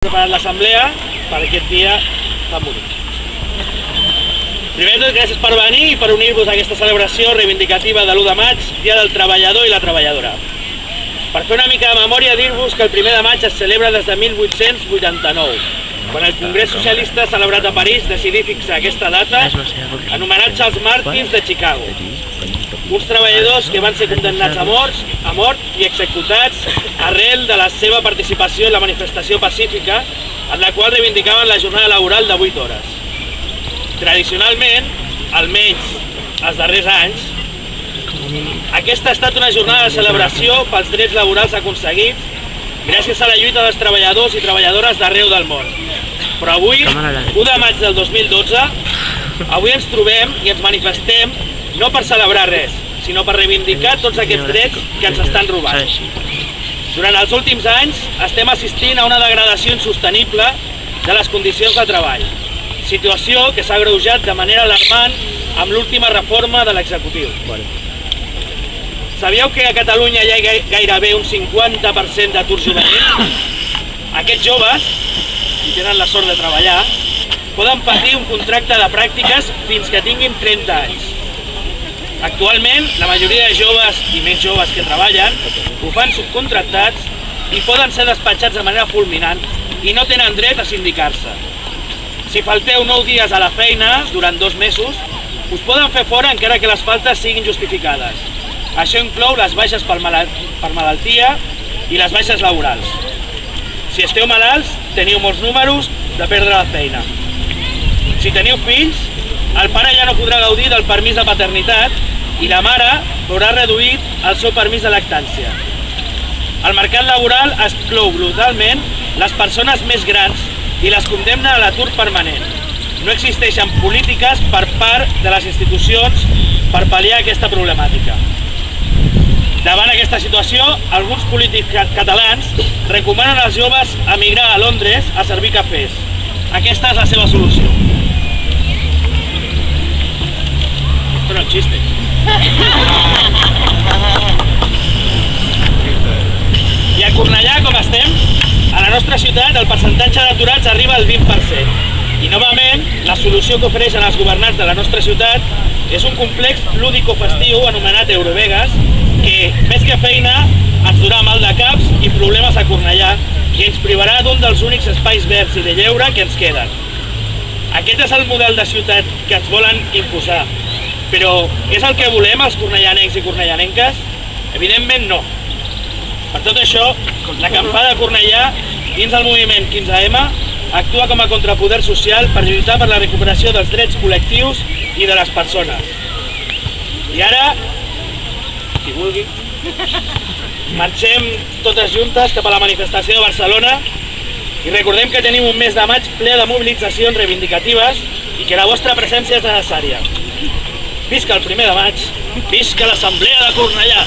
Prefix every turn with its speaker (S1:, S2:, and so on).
S1: preparat l'assemblea per aquest dia tan bonic. Primer tot, gràcies per venir i per unir-vos a aquesta celebració reivindicativa de l'1 de maig, Dia del Treballador i la Treballadora. Per fer una mica de memòria, dir-vos que el primer de maig es celebra des de 1889, quan el Congrés Socialista celebrat a París decidí fixar aquesta data en homenatge als Martins de Chicago, uns treballadors que van ser condemnats a mort, a mort i executats arrel de la seva participació en la manifestació pacífica en la qual reivindicaven la jornada laboral de 8 hores. Tradicionalment, almenys els darrers anys, aquesta ha estat una jornada de celebració pels drets laborals aconseguits gràcies a la lluita dels treballadors i treballadores d'arreu del món. Però avui, 1 de maig del 2012, avui ens trobem i ens manifestem no per celebrar res, sinó per reivindicar tots aquests drets que ens estan robant. Durant els últims anys estem assistint a una degradació insostenible de les condicions de treball, situació que s'ha greujat de manera alarmant amb l'última reforma de l'executiu. Sabíeu que a Catalunya hi ha gai- gairebé un 50% d'atur juvenil? Aquests joves, si tenen la sort de treballar, poden patir un contracte de pràctiques fins que tinguin 30 anys. Actualment, la majoria de joves i més joves que treballen ho fan subcontractats i poden ser despatxats de manera fulminant i no tenen dret a sindicar-se. Si falteu 9 dies a la feina durant dos mesos, us poden fer fora encara que les faltes siguin justificades. Això inclou les baixes per, per malaltia i les baixes laborals. Si esteu malalts, teniu molts números de perdre la feina. Si teniu fills, el pare ja no podrà gaudir del permís de paternitat i la mare veurà reduït el seu permís de lactància. El mercat laboral exclou brutalment les persones més grans i les condemna a l'atur permanent. No existeixen polítiques per part de les institucions per pal·liar aquesta problemàtica. Davant aquesta situació, alguns polítics ca- catalans recomanen als joves emigrar a Londres a servir cafès. Aquesta és la seva solució. Nostra ciutat el percentatge d'aturats arriba al 20%. I novament, la solució que ofereixen els governants de la nostra ciutat és un complex lúdico-festiu anomenat Eurovegas que, més que feina, ens durà mal de caps i problemes a Cornellà i ens privarà d'un dels únics espais verds i de lleure que ens queden. Aquest és el model de ciutat que ens volen imposar. Però és el que volem els cornellanencs i cornellanenques? Evidentment no. Per tot això, l'acampada de Cornellà, dins del moviment 15M, actua com a contrapoder social per lluitar per la recuperació dels drets col·lectius i de les persones. I ara, qui vulgui, marxem totes juntes cap a la manifestació de Barcelona i recordem que tenim un mes de maig ple de mobilitzacions reivindicatives i que la vostra presència és necessària. Visca el primer de maig, visca l'Assemblea de Cornellà!